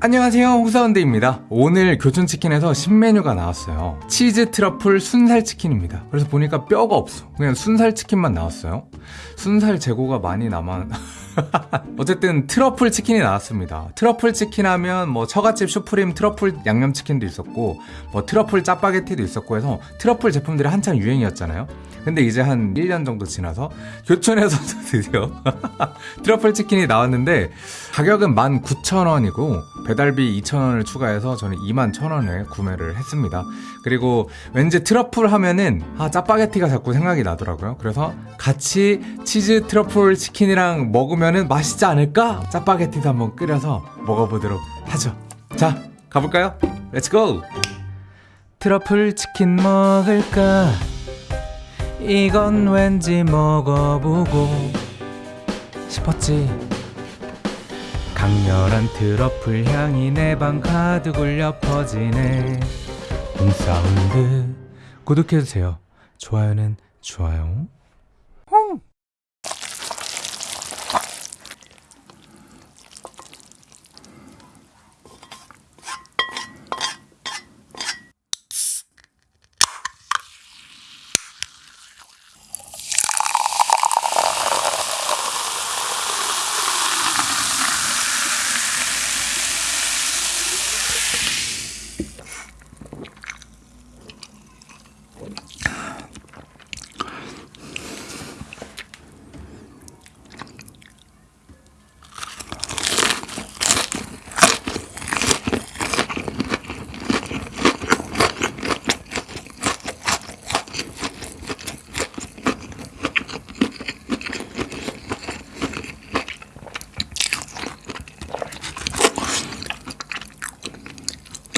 안녕하세요. 홍사운드입니다. 오늘 교촌치킨에서 신메뉴가 나왔어요. 치즈 트러플 순살치킨입니다. 그래서 보니까 뼈가 없어. 그냥 순살치킨만 나왔어요. 순살 재고가 많이 남아 어쨌든 트러플 치킨이 나왔습니다. 트러플 치킨 하면 뭐 처갓집 슈프림 트러플 양념치킨도 있었고 뭐 트러플 짜파게티도 있었고 해서 트러플 제품들이 한창 유행이었잖아요. 근데 이제 한 1년 정도 지나서 교촌에서도 드디어 트러플 치킨이 나왔는데 가격은 19,000원이고 배달비 2,000원을 추가해서 저는 21,000원에 구매를 했습니다 그리고 왠지 트러플 하면은 아 짜파게티가 자꾸 생각이 나더라고요 그래서 같이 치즈 트러플 치킨이랑 먹으면은 맛있지 않을까? 짜파게티도 한번 끓여서 먹어보도록 하죠 자 가볼까요? Let's go! 트러플 치킨 먹을까? 이건 왠지 먹어보고 싶었지 강렬한 트러플 향이 내 방 가득 울려 퍼지네. 홈사운드. 구독해주세요. 좋아요는 좋아요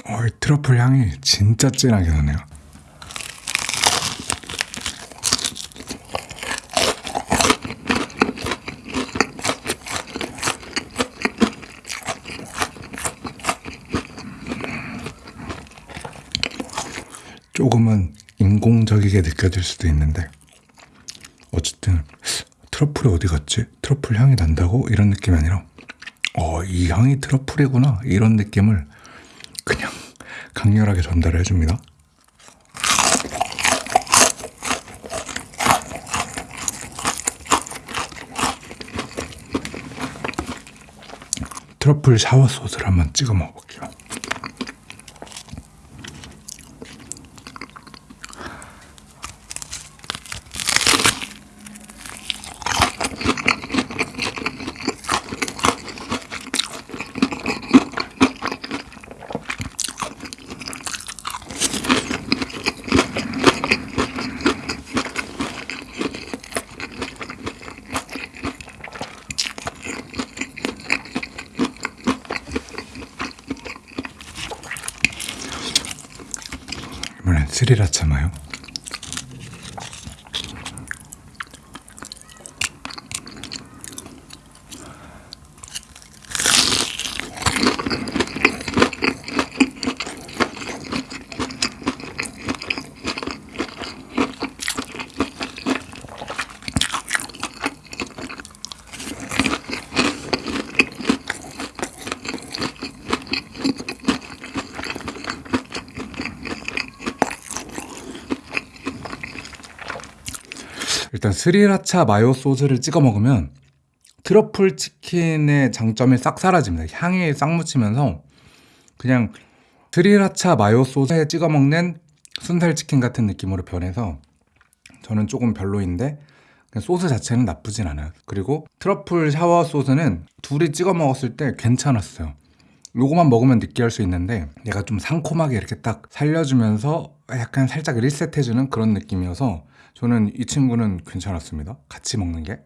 어, 이 트러플 향이 진짜 진하게 나네요. 조금은 인공적이게 느껴질 수도 있는데 어쨌든 트러플이 어디 갔지? 트러플 향이 난다고? 이런 느낌이 아니라 어, 이 향이 트러플이구나 이런 느낌을 강렬하게 전달해 줍니다. 트러플 샤워 소스를 한번 찍어 먹어볼게요. 스리라차 마요. 일단 스리라차 마요 소스를 찍어 먹으면 트러플 치킨의 장점이 싹 사라집니다. 향이 싹 묻히면서 그냥 스리라차 마요 소스에 찍어 먹는 순살 치킨 같은 느낌으로 변해서 저는 조금 별로인데 소스 자체는 나쁘진 않아요. 그리고 트러플 샤워 소스는 둘이 찍어 먹었을 때 괜찮았어요. 요거만 먹으면 느끼할 수 있는데 얘가 좀 상콤하게 이렇게 딱 살려주면서 약간 살짝 리셋해주는 그런 느낌이어서 저는 이 친구는 괜찮았습니다. 같이 먹는 게.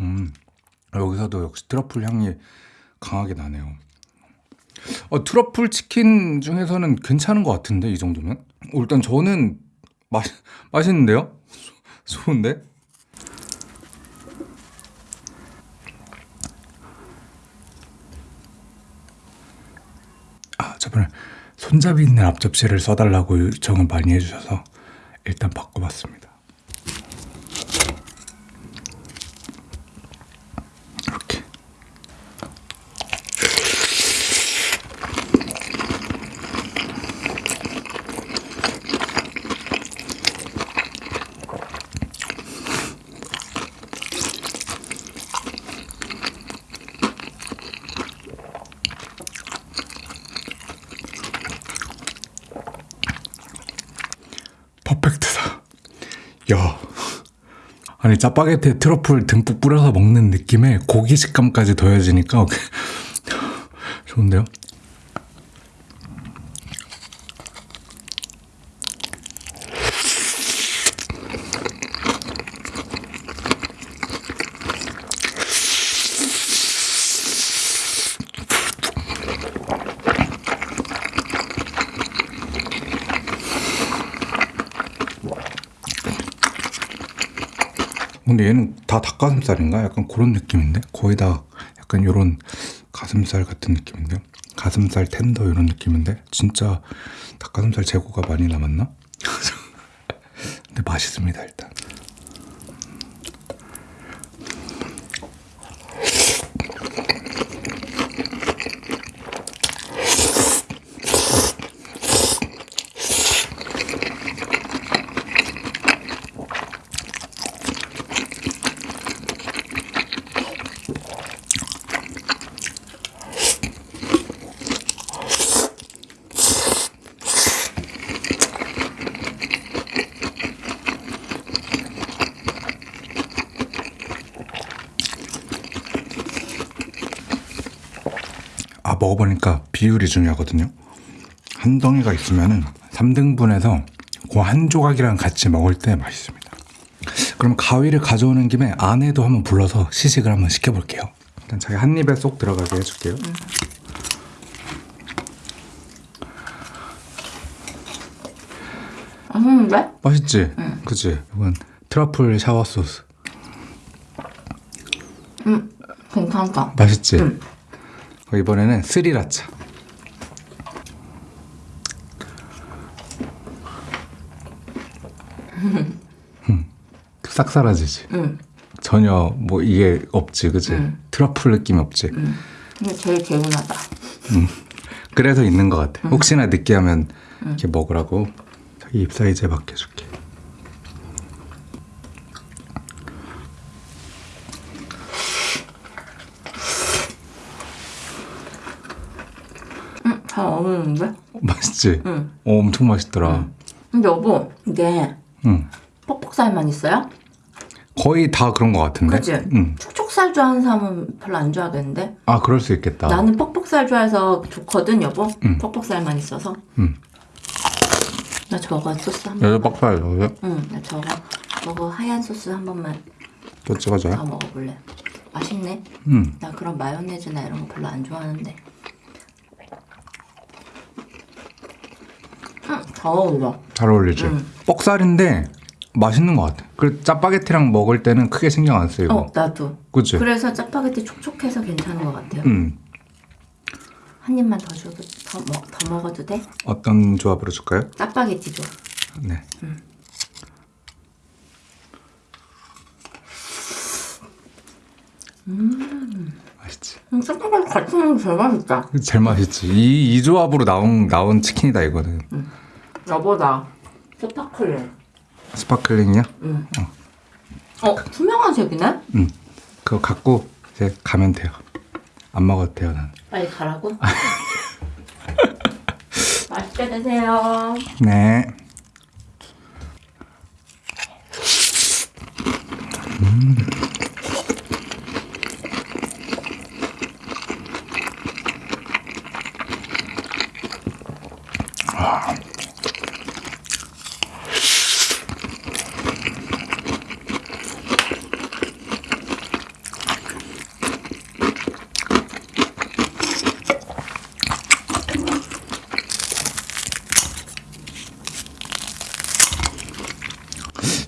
음, 여기서도 역시 트러플 향이 강하게 나네요. 어, 트러플 치킨 중에서는 괜찮은 것 같은데 이 정도면? 어, 일단 저는 맛 맛있는데요? 좋은데? 아 저번에 손잡이 있는 앞접시를 써달라고 요청을 많이 해주셔서 일단 바꿔봤습니다. 이렇게 야. 아니 짜파게티에 트러플 듬뿍 뿌려서 먹는 느낌에 고기 식감까지 더해지니까 좋은데요? 근데 얘는 다 닭가슴살인가? 약간 그런 느낌인데? 거의 다 약간 요런 가슴살 같은 느낌인데요? 가슴살 텐더 이런 느낌인데? 진짜 닭가슴살 재고가 많이 남았나? 근데 맛있습니다 일단 먹어보니까 비율이 중요하거든요 한 덩이가 있으면은 3등분해서 그 한 조각이랑 같이 먹을 때 맛있습니다 그럼 가위를 가져오는 김에 안에도 한번 불러서 시식을 한번 시켜볼게요 일단 자기 한 입에 쏙 들어가게 해줄게요 맛있는데? 맛있지? 그치? 이건 트러플 샤워 소스 응. 괜찮다. 맛있지? 응. 어, 이번에는 스리라차 음, 싹 사라지지? 응. 전혀 뭐 이게 없지 그치? 응. 트러플 느낌이 없지? 응. 이게 제일 개운하다. 그래서 있는 것 같아 혹시나 느끼하면 이렇게 먹으라고 자기 입 사이즈에 맡겨줄게 응. 잘 어울리는데? 맛있지? 응. 어, 엄청 맛있더라 근데 여보, 이게 응. 뻑뻑살만 있어요? 거의 다 그런 것 같은데? 그치? 응. 촉촉살 좋아하는 사람은 별로 안 좋아하겠는데? 아 그럴 수 있겠다 나는 뻑뻑살 좋아해서 좋거든, 여보. 응. 뻑뻑살만 있어서. 응. 나 저거 소스 한 번. 여기 빡빡이 넣어요? 응, 나 저거. 저거 하얀 소스 한 번만 또 찍어줘요? 더 먹어볼래. 맛있네. 응. 나 그런 마요네즈나 이런 거 별로 안 좋아하는데. 응, 잘 어울려. 잘 어울리지? 응. 뻑살인데 맛있는 것 같아. 그리고 짜파게티랑 먹을 때는 크게 신경 안 쓰이고. 어, 나도. 그치? 그래서 짜파게티 촉촉해서 괜찮은 것 같아요. 응. 한 입만 더 줘도 더, 먹, 더 먹어도 돼? 어떤 조합으로 줄까요? 짜파게티 줘. 네. 맛있지? 음, 짜파게티 같이 먹으면 제일 맛있다. 제일 맛있지. 이, 이 조합으로 나온, 나온 치킨이다, 이거는. 여보다 sparkling. Sparkling이야? 응. 어, 투명한 색이네? 응. 그거 갖고 이제 가면 돼요. 안 먹어도 돼요, 난. 빨리 가라고? 맛있게 드세요. 네.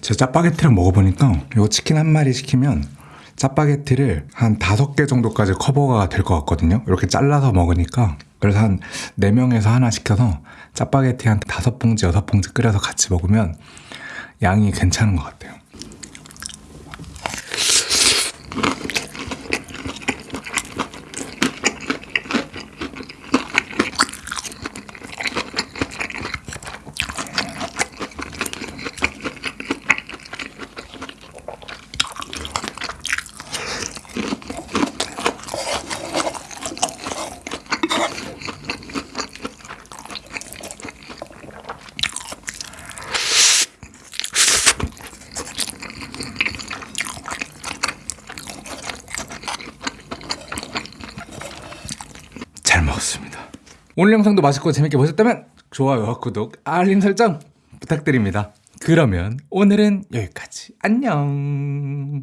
제 짜파게티를 먹어보니까 이거 치킨 한 마리 시키면 짜파게티를 한 다섯 개 정도까지 커버가 될 것 같거든요. 이렇게 잘라서 먹으니까 그래서 한 네명에서 하나 시켜서 짜파게티 한 다섯 봉지, 여섯 봉지 끓여서 같이 먹으면 양이 괜찮은 것 같아요. 오늘 영상도 맛있고 재밌게 보셨다면 좋아요와 구독, 알림 설정 부탁드립니다. 그러면 오늘은 여기까지. 안녕.